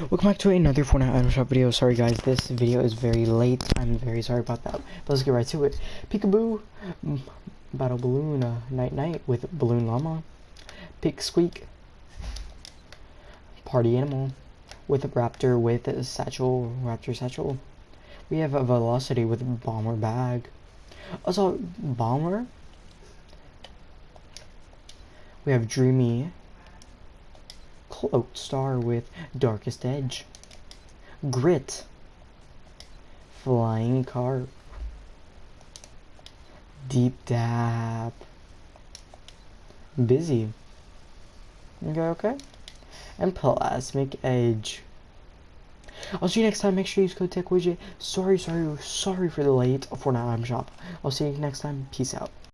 Welcome back to another Fortnite item shop video. Sorry guys, this video is very late. I'm very sorry about that. But let's get right to it. Peekaboo, Battle Balloon, uh, Night Night with Balloon Llama. Pick Squeak, Party Animal with a Raptor with a Satchel, Raptor Satchel. We have a Velocity with Bomber Bag. Also, Bomber. We have Dreamy Cloaked Star with Darkest Edge. Grit. Flying Carp. Deep Dab. Busy. Okay, okay. And Plasmic Edge. I'll see you next time. Make sure you use code TechWidget. Sorry, sorry, sorry for the late Fortnite item shop. I'll see you next time. Peace out.